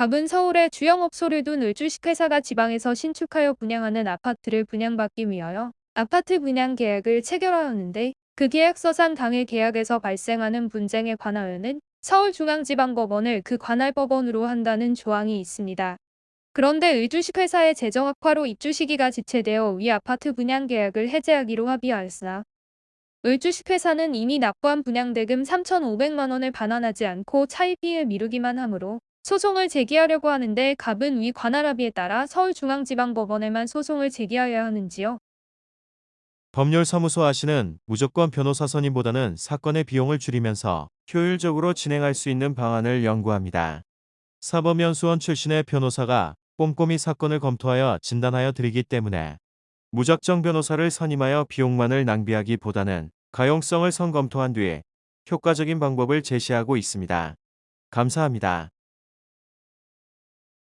갑은 서울에 주영업소를 둔 을주식회사가 지방에서 신축하여 분양하는 아파트를 분양받기 위하여 아파트 분양 계약을 체결하였는데 그 계약서상 당일 계약에서 발생하는 분쟁에 관하여는 서울중앙지방법원을 그 관할 법원으로 한다는 조항이 있습니다. 그런데 을주식회사의 재정 악화로 입주 시기가 지체되어 위 아파트 분양 계약을 해제하기로 합의하였으나 을주식회사는 이미 납부한 분양대금 3,500만 원을 반환하지 않고 차입비를 미루기만 하므로 소송을 제기하려고 하는데 갑은 위 관할 합의에 따라 서울중앙지방법원에만 소송을 제기하여야 하는지요. 법률사무소 아시는 무조건 변호사 선임보다는 사건의 비용을 줄이면서 효율적으로 진행할 수 있는 방안을 연구합니다. 사법연수원 출신의 변호사가 꼼꼼히 사건을 검토하여 진단하여 드리기 때문에 무작정 변호사를 선임하여 비용만을 낭비하기보다는 가용성을 선검토한 뒤에 효과적인 방법을 제시하고 있습니다. 감사합니다.